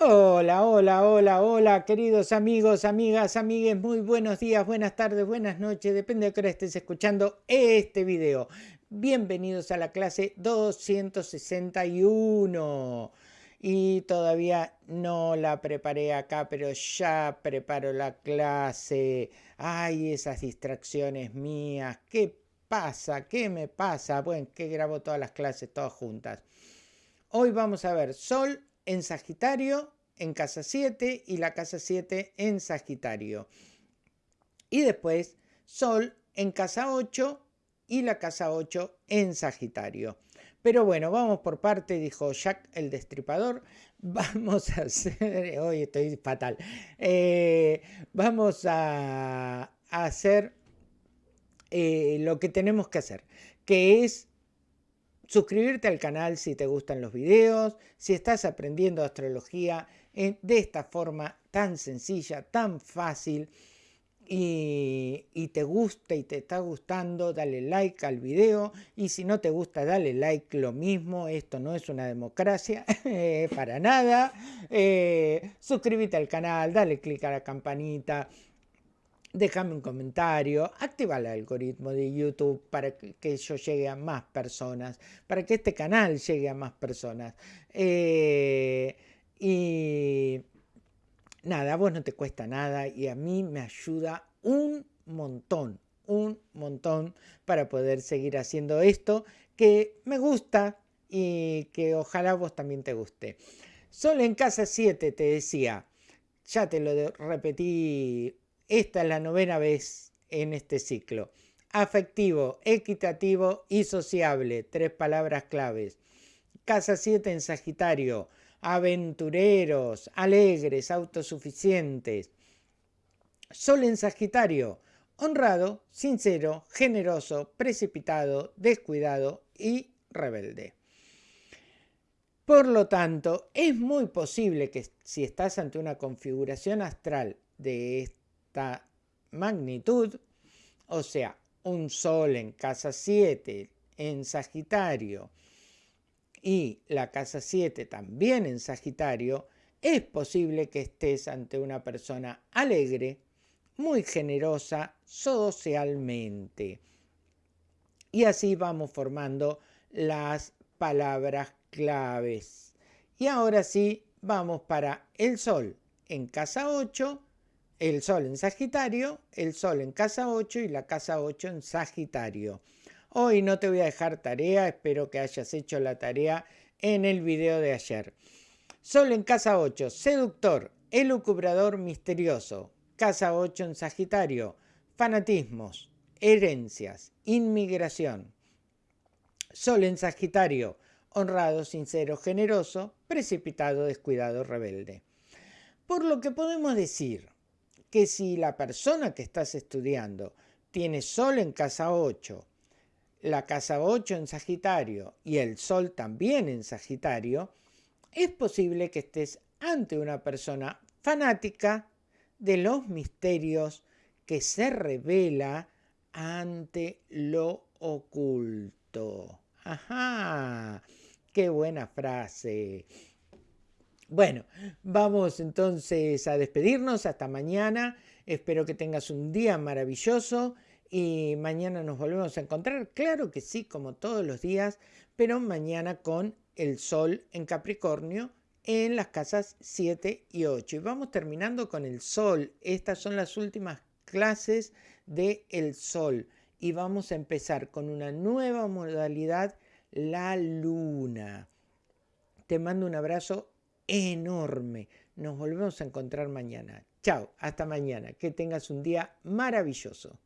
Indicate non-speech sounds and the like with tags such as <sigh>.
Hola, hola, hola, hola, queridos amigos, amigas, amigues, muy buenos días, buenas tardes, buenas noches, depende de qué hora estés escuchando este video. Bienvenidos a la clase 261. Y todavía no la preparé acá, pero ya preparo la clase. Ay, esas distracciones mías, ¿qué pasa? ¿Qué me pasa? Bueno, que grabo todas las clases todas juntas. Hoy vamos a ver Sol en Sagitario en casa 7 y la casa 7 en Sagitario. Y después Sol en casa 8 y la casa 8 en Sagitario. Pero bueno, vamos por parte, dijo Jack el Destripador. <laughs> Vamos a hacer, hoy estoy fatal, eh, vamos a, hacer eh, lo que tenemos que hacer, que es suscribirte al canal si te gustan los videos, si estás aprendiendo astrología de esta forma tan sencilla, tan fácil, y, te gusta y te está gustando, dale like al video y si no te gusta, dale like lo mismo, esto no es una democracia <laughs> eh, para nada, eh, suscríbete al canal, dale click a la campanita, déjame un comentario, activa el algoritmo de YouTube para que yo llegue a más personas, para que este canal llegue a más personas. Eh, y nada, a vos no te cuesta nada y a mí me ayuda un montón, un montón para poder seguir haciendo esto que me gusta y que ojalá vos también te guste. Solo en casa 7 te decía, ya te lo repetí esta es la novena vez en este ciclo. Afectivo, equitativo y sociable. Tres palabras claves. Casa 7 en Sagitario. Aventureros, alegres, autosuficientes. Sol en Sagitario. Honrado, sincero, generoso, precipitado, descuidado y rebelde. Por lo tanto, es muy posible que si estás ante una configuración astral de este magnitud, o sea, un Sol en casa 7 en Sagitario y la casa 7 también en Sagitario, es posible que estés ante una persona alegre, muy generosa socialmente. Y así vamos formando las palabras claves. Y ahora sí, vamos para el Sol en casa 8 el Sol en Sagitario, el Sol en casa 8 y la casa 8 en Sagitario. Hoy no te voy a dejar tarea, espero que hayas hecho la tarea en el video de ayer. Sol en casa 8, seductor, elucubrador misterioso. Casa 8 en Sagitario, fanatismos, herencias, inmigración. Sol en Sagitario, honrado, sincero, generoso, precipitado, descuidado, rebelde. Por lo que podemos decir que si la persona que estás estudiando tiene Sol en casa 8, la casa 8 en Sagitario y el Sol también en Sagitario, es posible que estés ante una persona fanática de los misterios que se revela ante lo oculto. ¡Ajá! ¡Qué buena frase! Bueno, vamos entonces a despedirnos. Hasta mañana. Espero que tengas un día maravilloso y mañana nos volvemos a encontrar. Claro que sí, como todos los días, pero mañana con el Sol en Capricornio en las casas 7 y 8. Y vamos terminando con el Sol. Estas son las últimas clases de el Sol. Y vamos a empezar con una nueva modalidad, la Luna. Te mando un abrazo enorme. Nos volvemos a encontrar mañana. Chao, hasta mañana. Que tengas un día maravilloso.